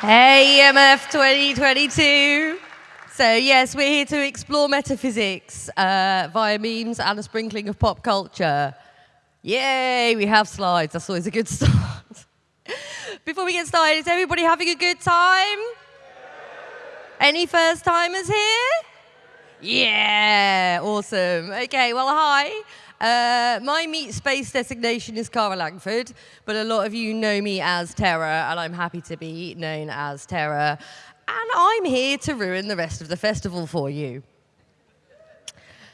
Hey, EMF 2022. So, yes, we're here to explore metaphysics uh, via memes and a sprinkling of pop culture. Yay, we have slides. That's always a good start. Before we get started, is everybody having a good time? Any first timers here? Yeah, awesome. Okay, well, hi. Uh, my meet space designation is Cara Langford, but a lot of you know me as Terra, and I'm happy to be known as Terra. And I'm here to ruin the rest of the festival for you.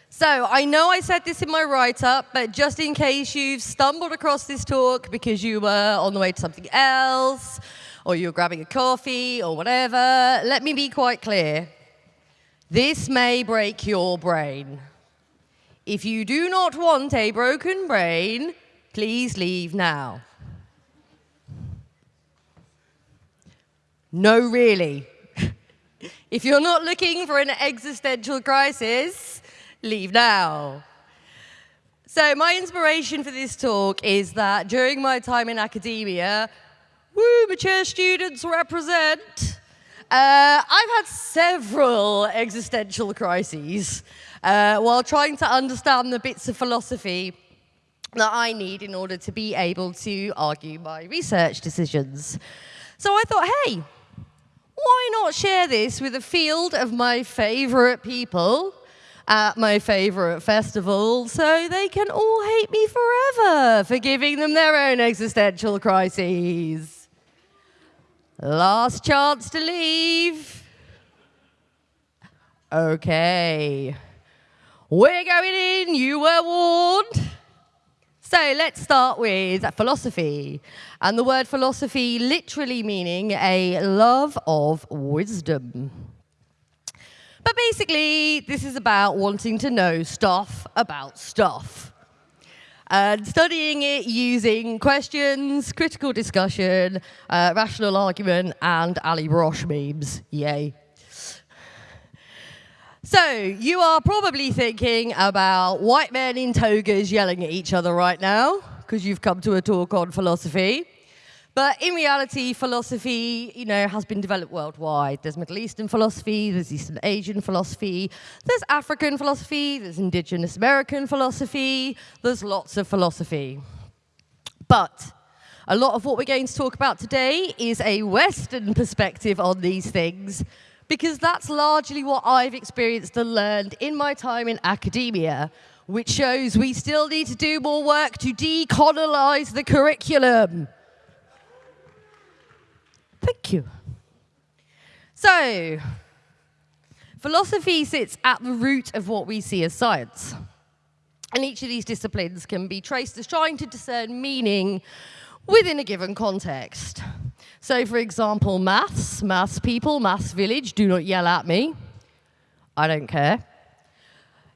So I know I said this in my write-up, but just in case you've stumbled across this talk because you were on the way to something else, or you're grabbing a coffee, or whatever, let me be quite clear. This may break your brain. If you do not want a broken brain, please leave now. No, really. if you're not looking for an existential crisis, leave now. So my inspiration for this talk is that during my time in academia, woo, mature students represent, uh, I've had several existential crises uh, while trying to understand the bits of philosophy that I need in order to be able to argue my research decisions. So I thought, hey, why not share this with a field of my favorite people at my favorite festival so they can all hate me forever for giving them their own existential crises. Last chance to leave. Okay. We're going in, you were warned. So let's start with philosophy. And the word philosophy literally meaning a love of wisdom. But basically, this is about wanting to know stuff about stuff. And studying it using questions, critical discussion, uh, rational argument, and Allie Brosh memes. Yay. So, you are probably thinking about white men in togas yelling at each other right now, because you've come to a talk on philosophy. But in reality, philosophy, you know, has been developed worldwide. There's Middle Eastern philosophy, there's Eastern Asian philosophy, there's African philosophy, there's Indigenous American philosophy, there's lots of philosophy. But a lot of what we're going to talk about today is a Western perspective on these things, because that's largely what I've experienced and learned in my time in academia, which shows we still need to do more work to decolonize the curriculum. Thank you. So, philosophy sits at the root of what we see as science. And each of these disciplines can be traced as trying to discern meaning within a given context. So for example, maths, maths people, maths village, do not yell at me. I don't care.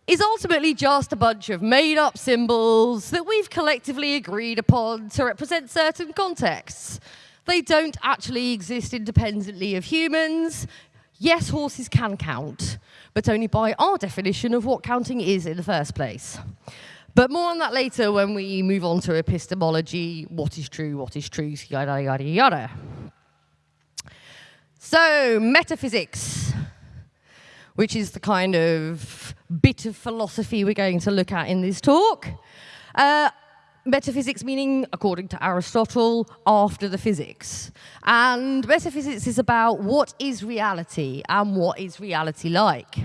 Is ultimately just a bunch of made up symbols that we've collectively agreed upon to represent certain contexts. They don't actually exist independently of humans. Yes, horses can count, but only by our definition of what counting is in the first place. But more on that later when we move on to epistemology, what is true, what is truth, yada, yada, yada. So, metaphysics, which is the kind of bit of philosophy we're going to look at in this talk. Uh, metaphysics meaning, according to Aristotle, after the physics. And metaphysics is about what is reality and what is reality like.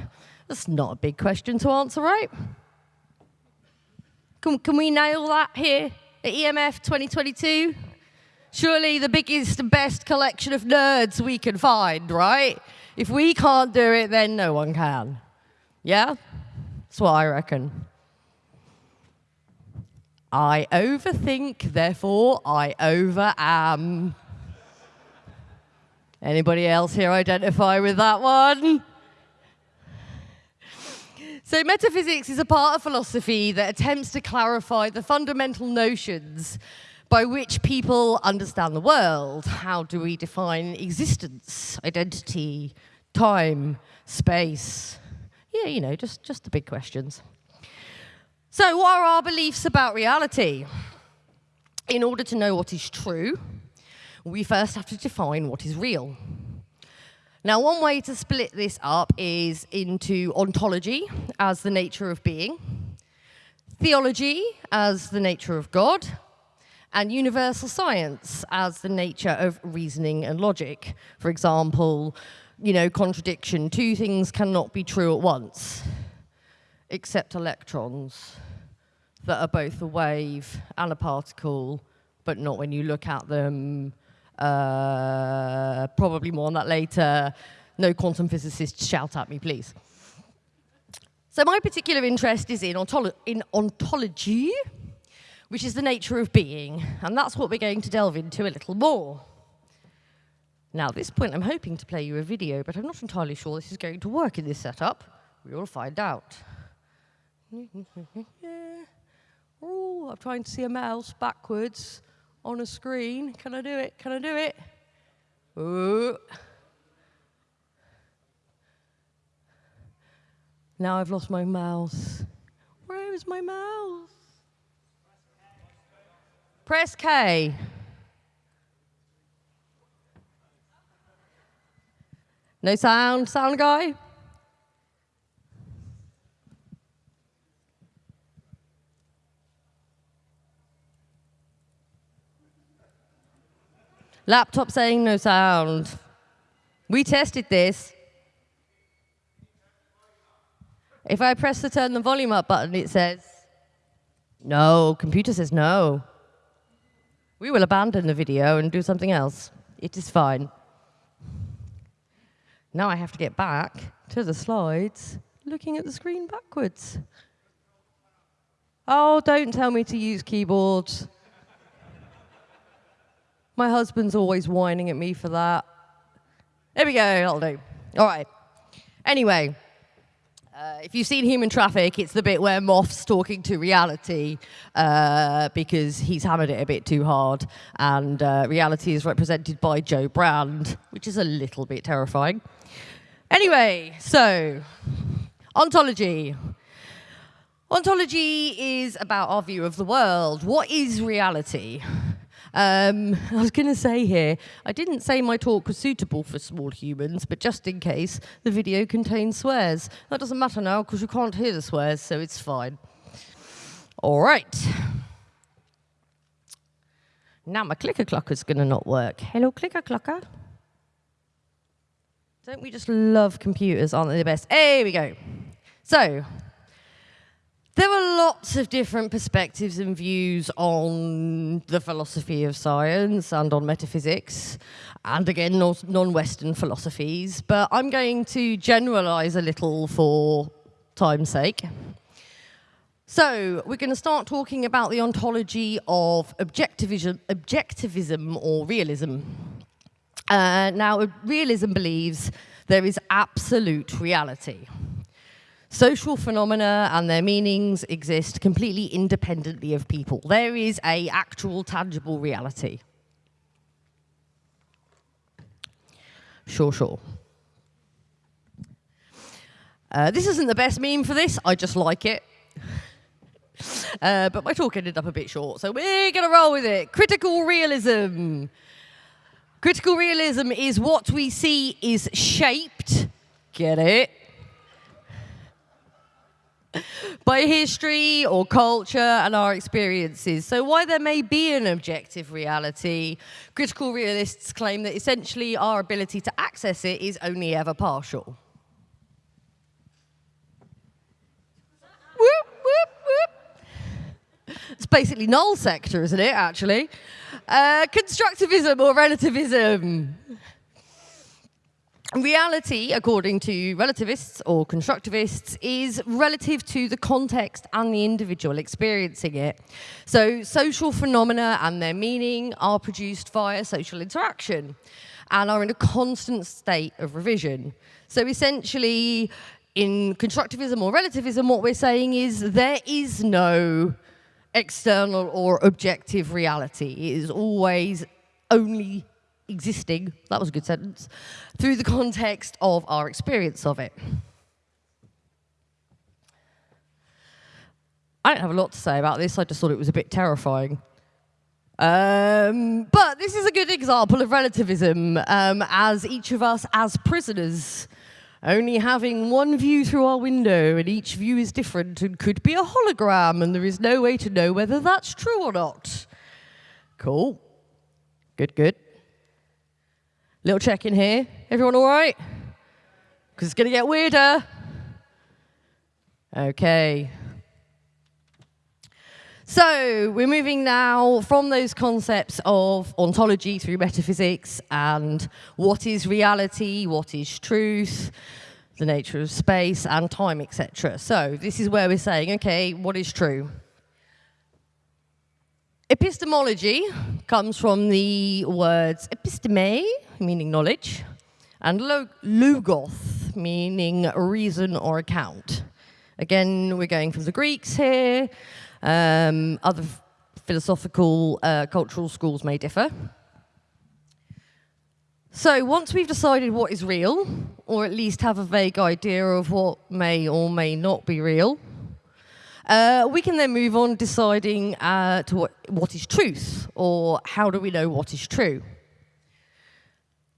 That's not a big question to answer, right? Can, can we nail that here at EMF 2022? Surely the biggest and best collection of nerds we can find, right? If we can't do it, then no one can. Yeah? That's what I reckon. I overthink, therefore I over am. Anybody else here identify with that one? So metaphysics is a part of philosophy that attempts to clarify the fundamental notions by which people understand the world. How do we define existence, identity, time, space? Yeah, you know, just, just the big questions. So what are our beliefs about reality? In order to know what is true, we first have to define what is real. Now, one way to split this up is into ontology as the nature of being, theology as the nature of God, and universal science as the nature of reasoning and logic. For example, you know, contradiction. Two things cannot be true at once, except electrons that are both a wave and a particle, but not when you look at them. Uh, probably more on that later. No quantum physicists shout at me, please. So my particular interest is in, ontolo in ontology, which is the nature of being, and that's what we're going to delve into a little more. Now, at this point, I'm hoping to play you a video, but I'm not entirely sure this is going to work in this setup. We will find out. Yeah. oh, I'm trying to see a mouse backwards on a screen. Can I do it? Can I do it? Ooh. Now I've lost my mouse. Where is my mouse? Press K. No sound, sound guy? Laptop saying no sound. We tested this. If I press the turn the volume up button, it says no. Computer says no. We will abandon the video and do something else. It is fine. Now I have to get back to the slides, looking at the screen backwards. Oh, don't tell me to use keyboards. My husband's always whining at me for that. There we go, that'll do. All right. Anyway, uh, if you've seen Human Traffic, it's the bit where Moff's talking to reality uh, because he's hammered it a bit too hard. And uh, reality is represented by Jo Brand, which is a little bit terrifying. Anyway, so ontology. Ontology is about our view of the world. What is reality? Um, I was going to say here, I didn't say my talk was suitable for small humans, but just in case, the video contains swears. That doesn't matter now because you can't hear the swears, so it's fine. All right. Now my clicker clocker's going to not work. Hello, clicker clocker. Don't we just love computers? Aren't they the best? Here we go. So, there are lots of different perspectives and views on the philosophy of science and on metaphysics, and again, non-Western philosophies, but I'm going to generalize a little for time's sake. So we're going to start talking about the ontology of objectivism, objectivism or realism. Uh, now, realism believes there is absolute reality. Social phenomena and their meanings exist completely independently of people. There is a actual tangible reality. Sure, sure. Uh, this isn't the best meme for this, I just like it. Uh, but my talk ended up a bit short, so we're going to roll with it. Critical realism. Critical realism is what we see is shaped, get it, by history or culture and our experiences. So while there may be an objective reality, critical realists claim that essentially our ability to access it is only ever partial. Whoop, whoop, whoop. It's basically null sector, isn't it, actually? Uh, constructivism or relativism. Reality, according to relativists or constructivists, is relative to the context and the individual experiencing it. So social phenomena and their meaning are produced via social interaction and are in a constant state of revision. So essentially, in constructivism or relativism, what we're saying is there is no external or objective reality. It is always only existing, that was a good sentence, through the context of our experience of it. I don't have a lot to say about this, I just thought it was a bit terrifying. Um, but this is a good example of relativism, um, as each of us as prisoners only having one view through our window, and each view is different and could be a hologram, and there is no way to know whether that's true or not. Cool. Good, good. Little check in here. Everyone all right? Because it's going to get weirder. Okay. So we're moving now from those concepts of ontology through metaphysics and what is reality, what is truth, the nature of space and time, etc. So this is where we're saying, okay, what is true? Epistemology comes from the words episteme, meaning knowledge, and logos, meaning reason or account. Again, we're going from the Greeks here. Um, other philosophical, uh, cultural schools may differ. So once we've decided what is real, or at least have a vague idea of what may or may not be real, uh, we can then move on deciding uh, to what, what is truth, or how do we know what is true.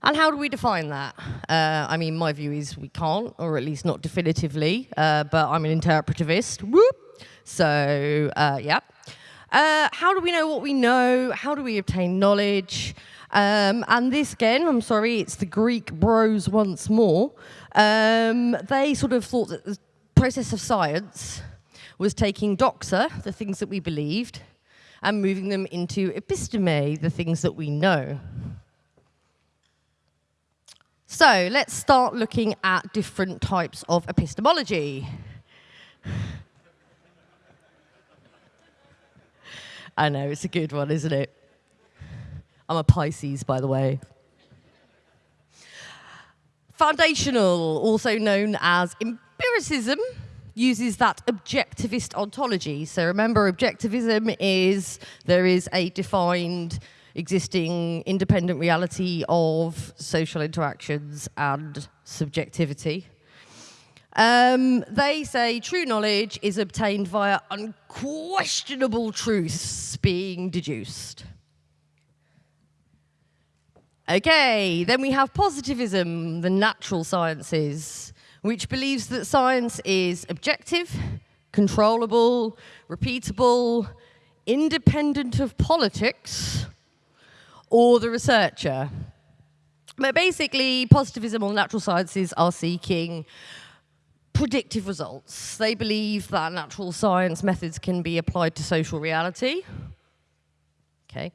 And how do we define that? Uh, I mean, my view is we can't, or at least not definitively, uh, but I'm an interpretivist. Whoop! So, uh, yeah. Uh, how do we know what we know? How do we obtain knowledge? Um, and this again, I'm sorry, it's the Greek bros once more. Um, they sort of thought that the process of science was taking doxa, the things that we believed, and moving them into episteme, the things that we know. So let's start looking at different types of epistemology. I know, it's a good one, isn't it? I'm a Pisces, by the way. Foundational, also known as empiricism, uses that objectivist ontology. So remember, objectivism is there is a defined existing independent reality of social interactions and subjectivity. Um, they say true knowledge is obtained via unquestionable truths being deduced. Okay, then we have positivism, the natural sciences, which believes that science is objective, controllable, repeatable, independent of politics, or the researcher. But basically, positivism or natural sciences are seeking predictive results. They believe that natural science methods can be applied to social reality. Okay.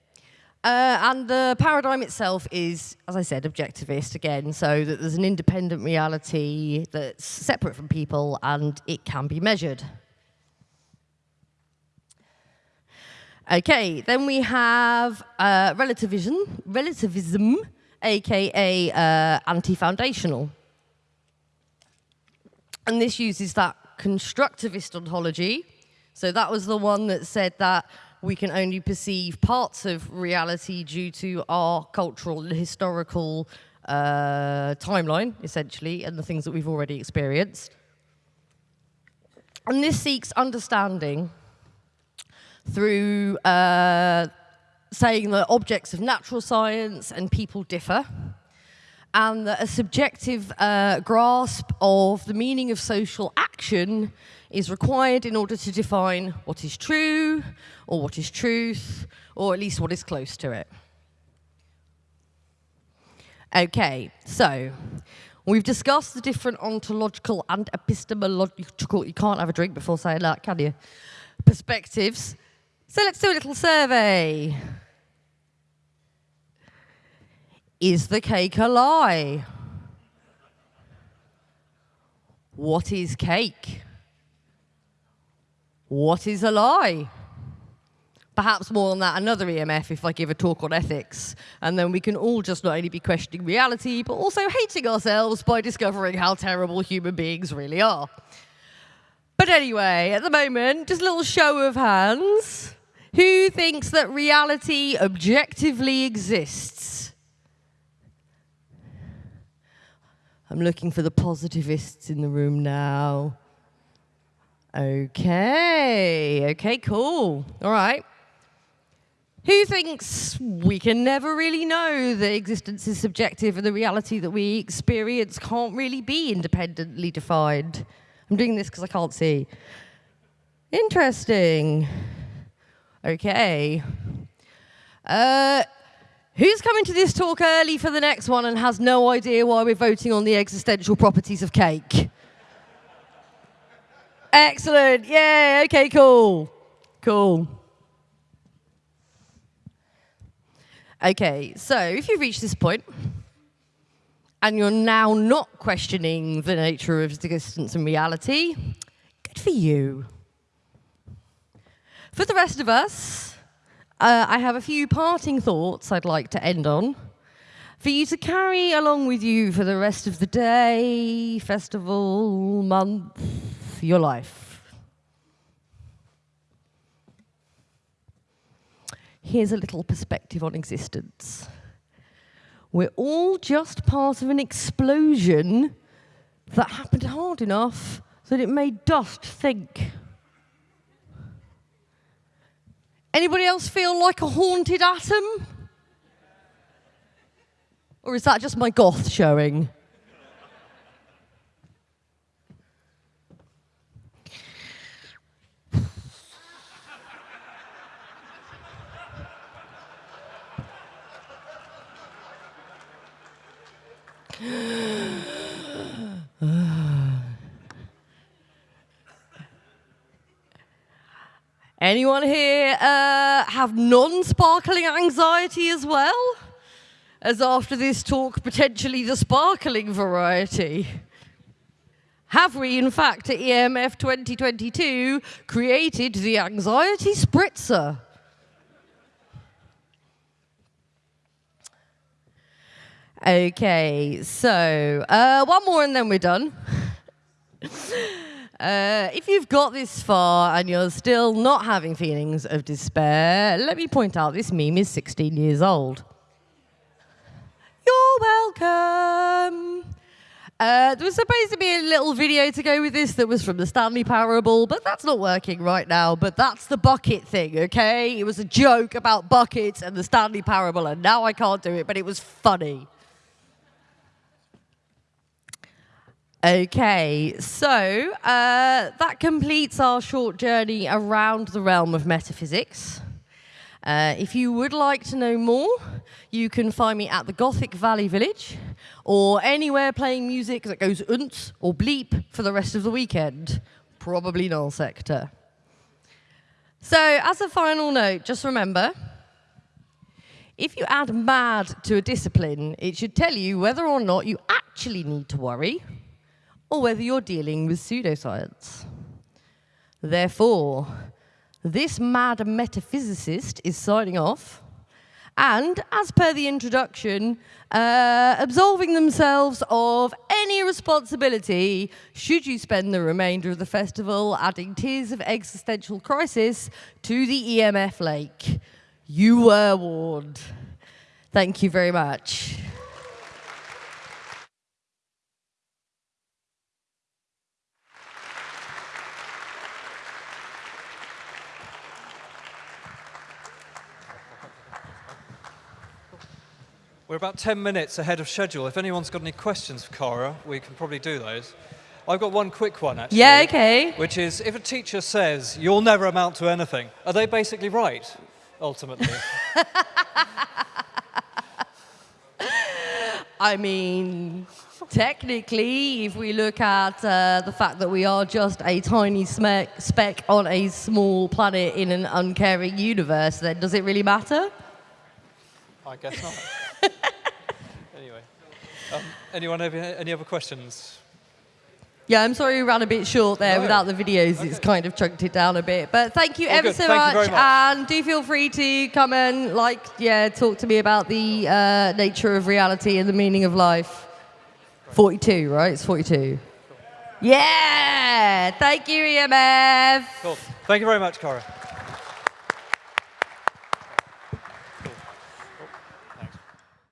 Uh, and the paradigm itself is, as I said, objectivist again, so that there's an independent reality that's separate from people and it can be measured. Okay, then we have uh, relativism, relativism, aka uh, anti-foundational. And this uses that constructivist ontology. So that was the one that said that we can only perceive parts of reality due to our cultural and historical uh, timeline, essentially, and the things that we've already experienced. And this seeks understanding through uh, saying that objects of natural science and people differ, and that a subjective uh, grasp of the meaning of social action is required in order to define what is true, or what is truth, or at least what is close to it. Okay, so we've discussed the different ontological and epistemological, you can't have a drink before saying that, can you? Perspectives. So let's do a little survey. Is the cake a lie? What is cake? What is a lie? Perhaps more on that another EMF if I give a talk on ethics. And then we can all just not only be questioning reality, but also hating ourselves by discovering how terrible human beings really are. But anyway, at the moment, just a little show of hands. Who thinks that reality objectively exists? I'm looking for the positivists in the room now. Okay, okay, cool. All right. Who thinks we can never really know that existence is subjective and the reality that we experience can't really be independently defined? I'm doing this because I can't see. Interesting. Okay. Uh, who's coming to this talk early for the next one and has no idea why we're voting on the existential properties of cake? Excellent. Yeah, okay, cool. Cool. Okay, so if you've reached this point and you're now not questioning the nature of existence and reality, good for you. For the rest of us, uh, I have a few parting thoughts I'd like to end on for you to carry along with you for the rest of the day, festival, month, your life. here's a little perspective on existence. We're all just part of an explosion that happened hard enough that it made dust think. Anybody else feel like a haunted atom? Or is that just my goth showing? Anyone here uh, have non-sparkling anxiety as well? As after this talk, potentially the sparkling variety. Have we, in fact, at EMF 2022, created the anxiety spritzer? Okay, so uh, one more and then we're done. uh, if you've got this far and you're still not having feelings of despair, let me point out this meme is 16 years old. You're welcome. Uh, there was supposed to be a little video to go with this that was from the Stanley Parable, but that's not working right now. But that's the bucket thing, okay? It was a joke about buckets and the Stanley Parable, and now I can't do it, but it was funny. Okay, so uh, that completes our short journey around the realm of metaphysics. Uh, if you would like to know more, you can find me at the Gothic Valley Village or anywhere playing music that goes unts or bleep for the rest of the weekend, probably null sector. So as a final note, just remember, if you add mad to a discipline, it should tell you whether or not you actually need to worry or whether you're dealing with pseudoscience. Therefore, this mad metaphysicist is signing off, and as per the introduction, uh, absolving themselves of any responsibility should you spend the remainder of the festival adding tears of existential crisis to the EMF lake. You were warned. Thank you very much. We're about 10 minutes ahead of schedule. If anyone's got any questions for Cara, we can probably do those. I've got one quick one, actually. Yeah, okay. Which is, if a teacher says, you'll never amount to anything, are they basically right, ultimately? I mean, technically, if we look at uh, the fact that we are just a tiny speck on a small planet in an uncaring universe, then does it really matter? I guess not. Um, anyone have any other questions? Yeah, I'm sorry we ran a bit short there. No. Without the videos, okay. it's kind of chunked it down a bit. But thank you All ever good. so much, much, And do feel free to come and, like, yeah, talk to me about the uh, nature of reality and the meaning of life. 42, right? It's 42. Yeah! Thank you, EMF. Cool. Thank you very much, Cara.